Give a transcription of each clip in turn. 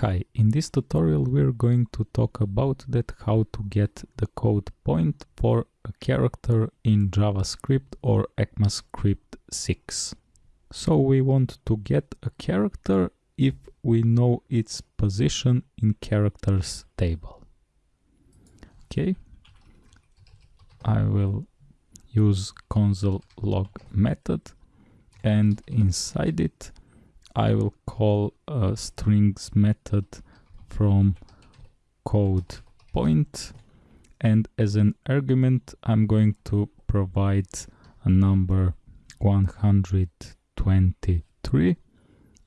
Hi, in this tutorial we're going to talk about that how to get the code point for a character in JavaScript or ECMAScript 6. So we want to get a character if we know its position in characters table. Okay, I will use console log method and inside it I will call a strings method from code point. And as an argument I'm going to provide a number 123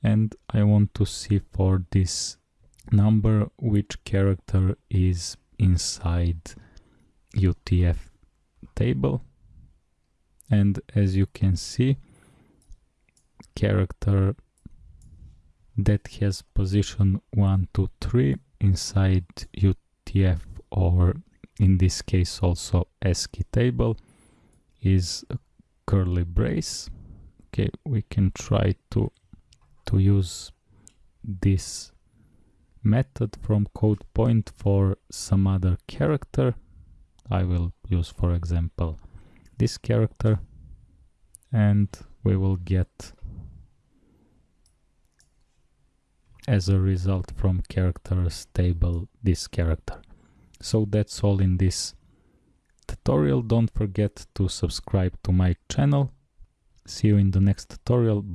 and I want to see for this number which character is inside UTF table. And as you can see character that has position 1 to 3 inside UTF or in this case also ASCII table is curly brace. Okay we can try to to use this method from code point for some other character. I will use for example this character and we will get as a result from characters table this character. So that's all in this tutorial. Don't forget to subscribe to my channel. See you in the next tutorial. Bye.